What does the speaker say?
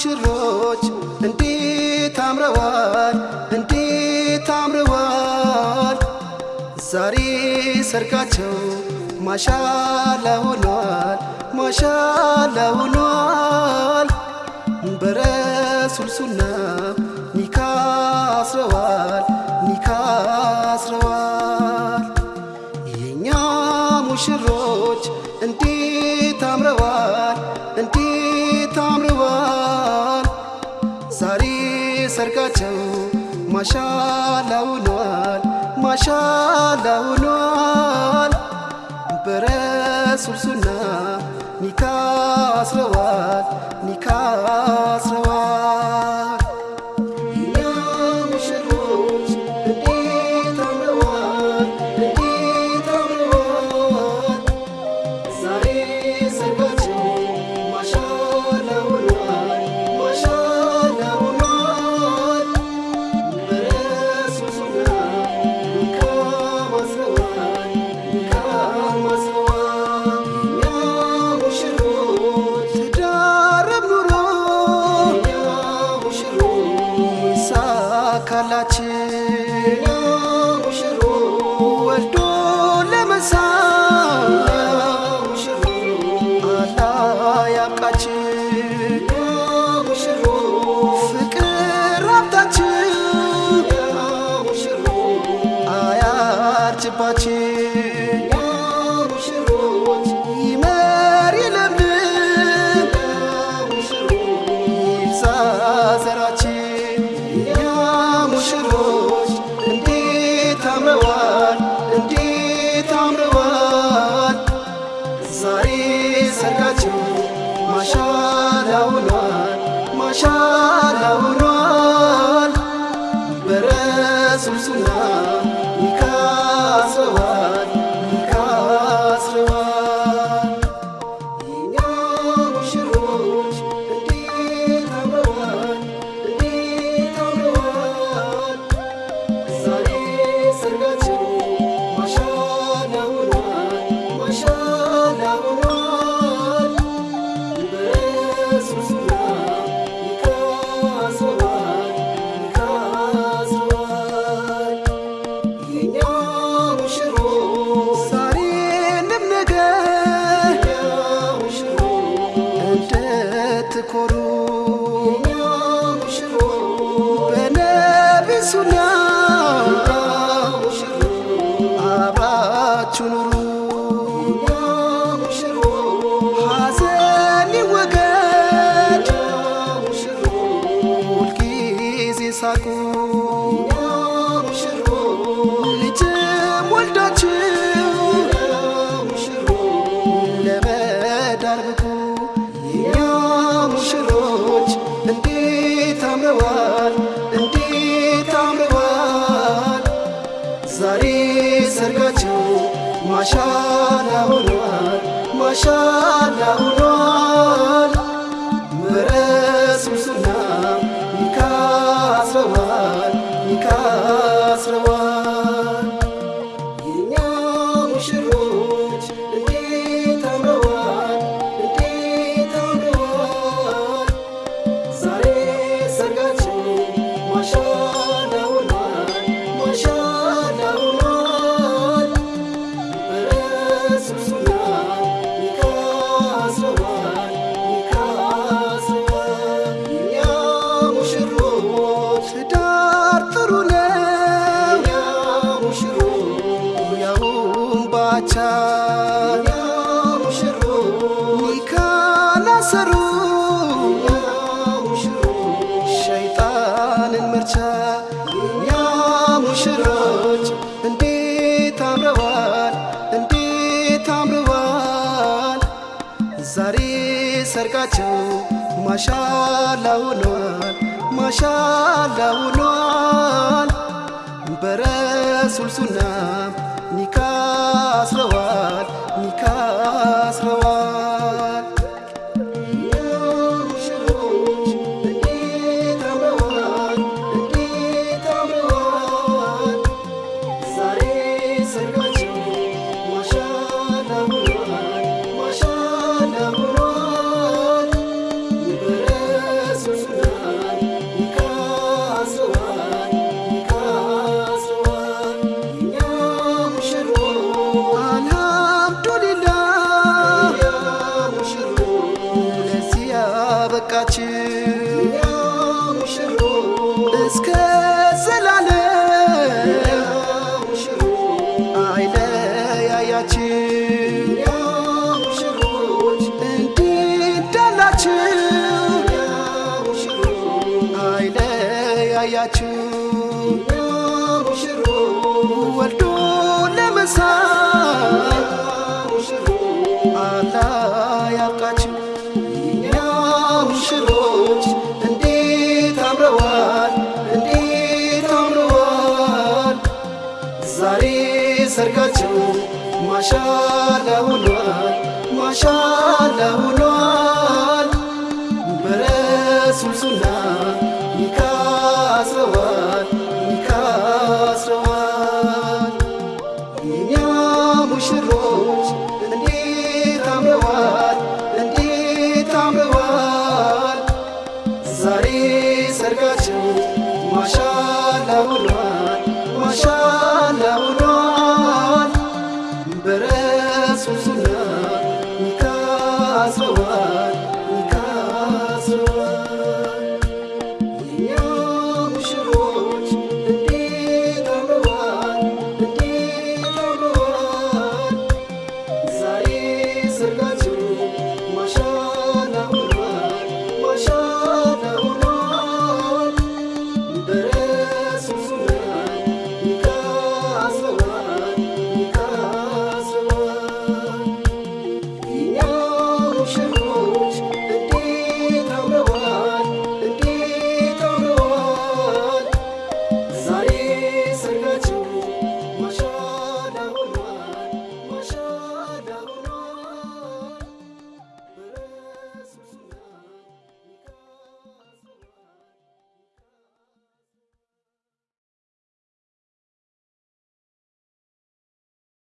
ሙሽሮች እንዴት አምረዋል? እንዴት አምረዋል? ዛሬ ሰርጋቸው ማሻላ ሆኗል ማሻላ ሆኗል። በረሱል ኒካ አስረዋል ኒካ አስረዋል። የኛ ሙሽሮች ማሻላ ሆኗል ማሻላ ሆኗል በረሱል ሱና ኒካ አስረዋል ኒካ አስረዋል ይሳካላችን የኛ ሙሽሮች ወልዶ ለመሳም አላህ ያብቃችን ፍቅር ሀብታችን አያርጅባችን እንድትኮሩ በነቢ ሱና አብራችሁ ኑሩ። ሐዘን ይወገድ ሁልጊዜ ሳቁ። ልጅም ወልዳችሁ ለመዳር ብቁ शान शान ሙሽሮች ኒካ ላሰሩ ሸይጣንን መርቻ የኛ ሙሽሮች እንዴት አምረዋል? እንዴት አምረዋል? ዛሬ ሰርጋቸው ማሻላ ሆኗል ማሻላ ሆኗል። በረሱል እስከ ዘላለም አይለያያችን እንዲዳላችን አይለያያችሁ ማሻላ ሆኗል ማሻላ ሆኗል በረሱል ሱና ኒካ አስረዋል የኛ ሙሽሮች እንዴት አምረዋል እንዴት አምረዋል። ዛሬ ሰርጋቸው ማሻላ ሆኗል Rasulullah